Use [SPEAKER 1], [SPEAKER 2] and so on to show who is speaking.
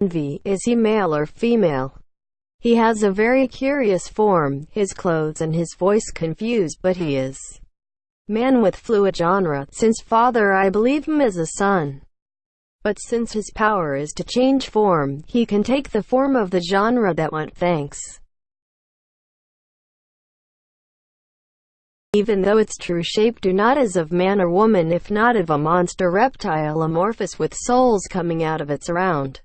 [SPEAKER 1] envy, is he male or female? He has a very curious form, his clothes and his voice confuse, but he is man with fluid genre. Since father I believe him as a son. But since his power is to change form, he can take the form of the genre that went thanks. Even though its true shape do not is of man or woman if not of a monster reptile amorphous with souls coming out of its round.